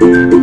Thank